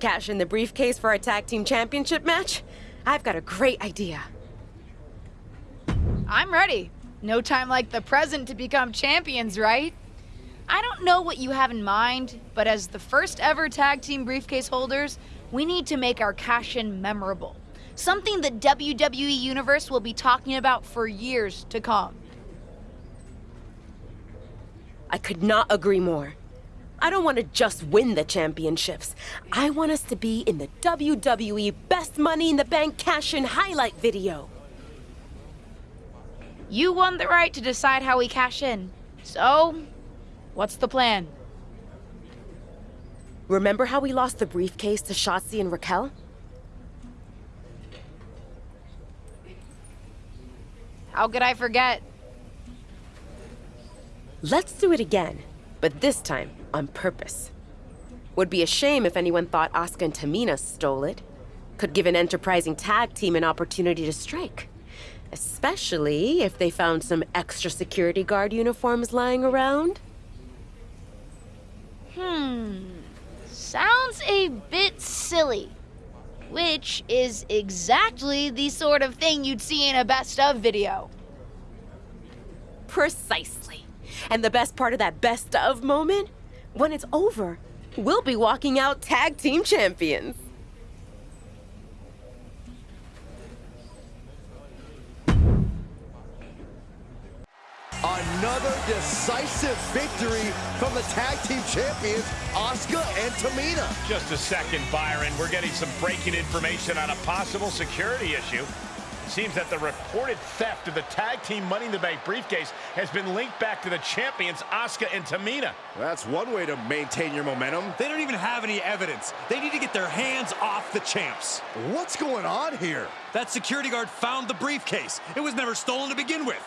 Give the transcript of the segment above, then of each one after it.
Cash in the briefcase for our tag team championship match? I've got a great idea. I'm ready. No time like the present to become champions, right? I don't know what you have in mind, but as the first ever tag team briefcase holders, we need to make our cash in memorable. Something the WWE Universe will be talking about for years to come. I could not agree more. I don't want to just win the championships. I want us to be in the WWE Best Money in the Bank cash in highlight video. You won the right to decide how we cash in. So, what's the plan? Remember how we lost the briefcase to Shotzi and Raquel? How could I forget? Let's do it again, but this time on purpose. Would be a shame if anyone thought Asuka and Tamina stole it. Could give an enterprising tag team an opportunity to strike. Especially if they found some extra security guard uniforms lying around. Hmm. Sounds a bit silly. Which is exactly the sort of thing you'd see in a best of video. Precisely. And the best part of that best of moment? When it's over, we'll be walking out tag team champions. Another decisive victory from the tag team champions, Asuka and Tamina. Just a second, Byron. We're getting some breaking information on a possible security issue. Seems that the reported theft of the tag team Money in the Bank briefcase has been linked back to the champions, Asuka and Tamina. That's one way to maintain your momentum. They don't even have any evidence. They need to get their hands off the champs. What's going on here? That security guard found the briefcase. It was never stolen to begin with.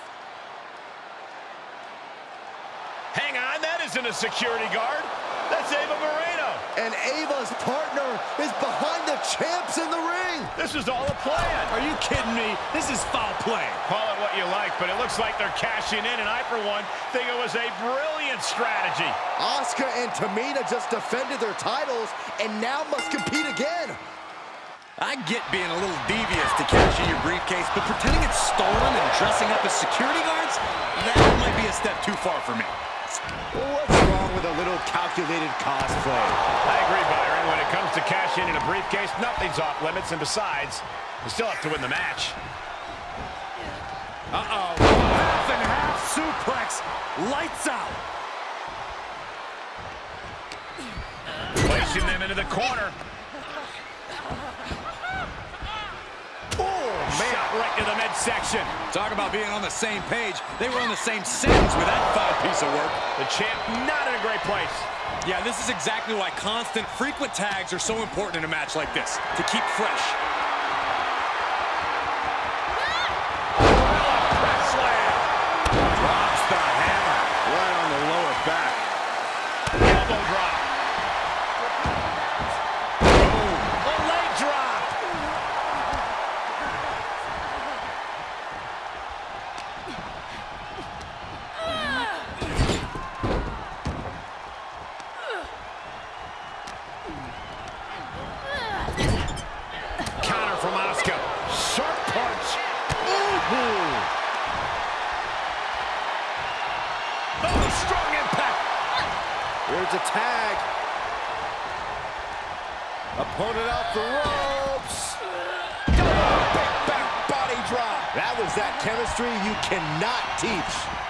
Hang on, that isn't a security guard. That's Ava Moreno. And Ava's partner is behind the champs in the ring. This is all a plan. Are you kidding me? This is foul play. Call it what you like, but it looks like they're cashing in, and I, for one, think it was a brilliant strategy. Asuka and Tamina just defended their titles and now must compete again. I get being a little devious to cash in your briefcase, but pretending it's stolen and dressing up as security guards, that might be a step too far for me. What's wrong with a little calculated cosplay? I agree, Byron. When it comes to cash in in a briefcase, nothing's off limits, and besides, you still have to win the match. Uh-oh. Half and half suplex. Lights out. Placing them into the corner. Oh, man. Shot right to the midsection. Talk about being on the same page. They were on the same sentence with that five piece of work. The champ not in a great place. Yeah, this is exactly why constant, frequent tags are so important in a match like this, to keep fresh. There's a tag. Opponent off the ropes. Big back body drop. That was that chemistry you cannot teach.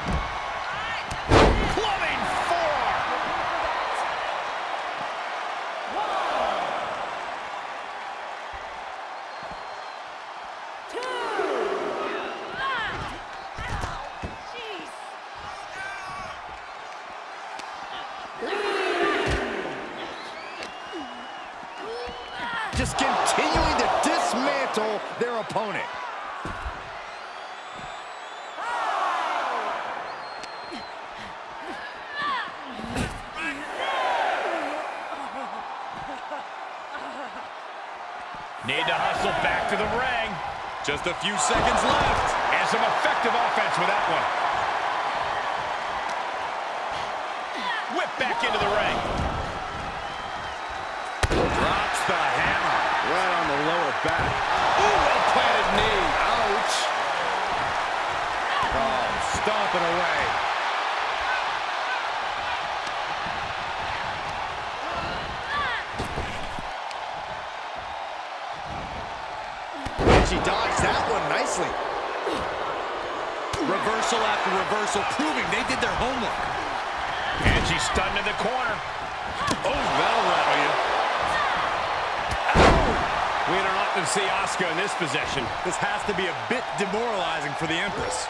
Their opponent. Need to hustle back to the ring. Just a few seconds left. And some effective offense with that one. Whip back into the ring. Back. Ooh, well-planted knee. Ouch. Oh, stomping away. She dodged that one nicely. Reversal after reversal, proving they did their homework. And she's stunned in the corner. Oh, that'll rattle you. We don't often see Asuka in this position. This has to be a bit demoralizing for the Empress.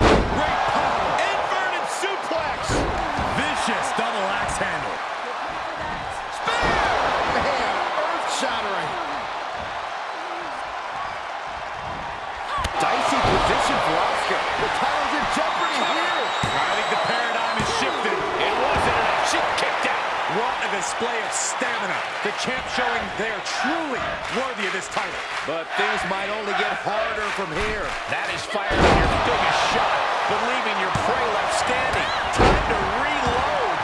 Great power. Inverted suplex. Vicious double axe handle. Man, earth-shattering. Dicey The champ showing they are truly worthy of this title. But things might only get harder from here. That is firing your biggest shot, but leaving your prey left standing. Time to reload.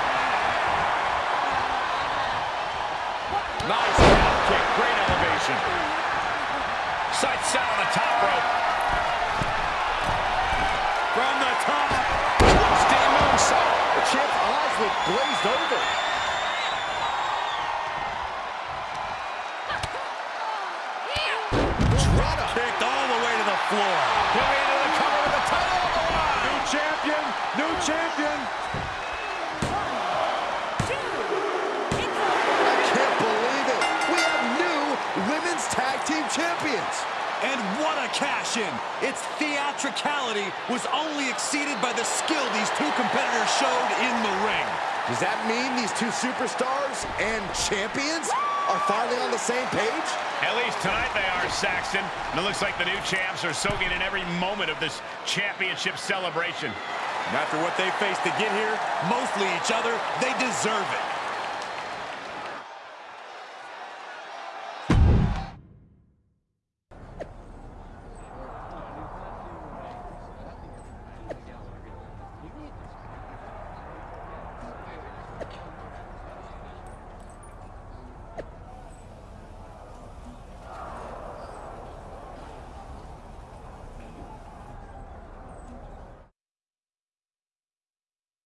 Nice calf kick. Great elevation. Sights set on the top rope. From the top. Steam moonsault. The champ's eyes look glazed over. Drop Kicked all the way to the floor. Coming into the cover with the title on the line. New champion. New champion. I can't believe it. We have new women's tag team champions. And what a cash-in. Its theatricality was only exceeded by the skill these two competitors showed in the ring. Does that mean these two superstars and champions are finally on the same page? At least tonight they are, Saxton. And it looks like the new champs are soaking in every moment of this championship celebration. And after what they faced to get here, mostly each other, they deserve it.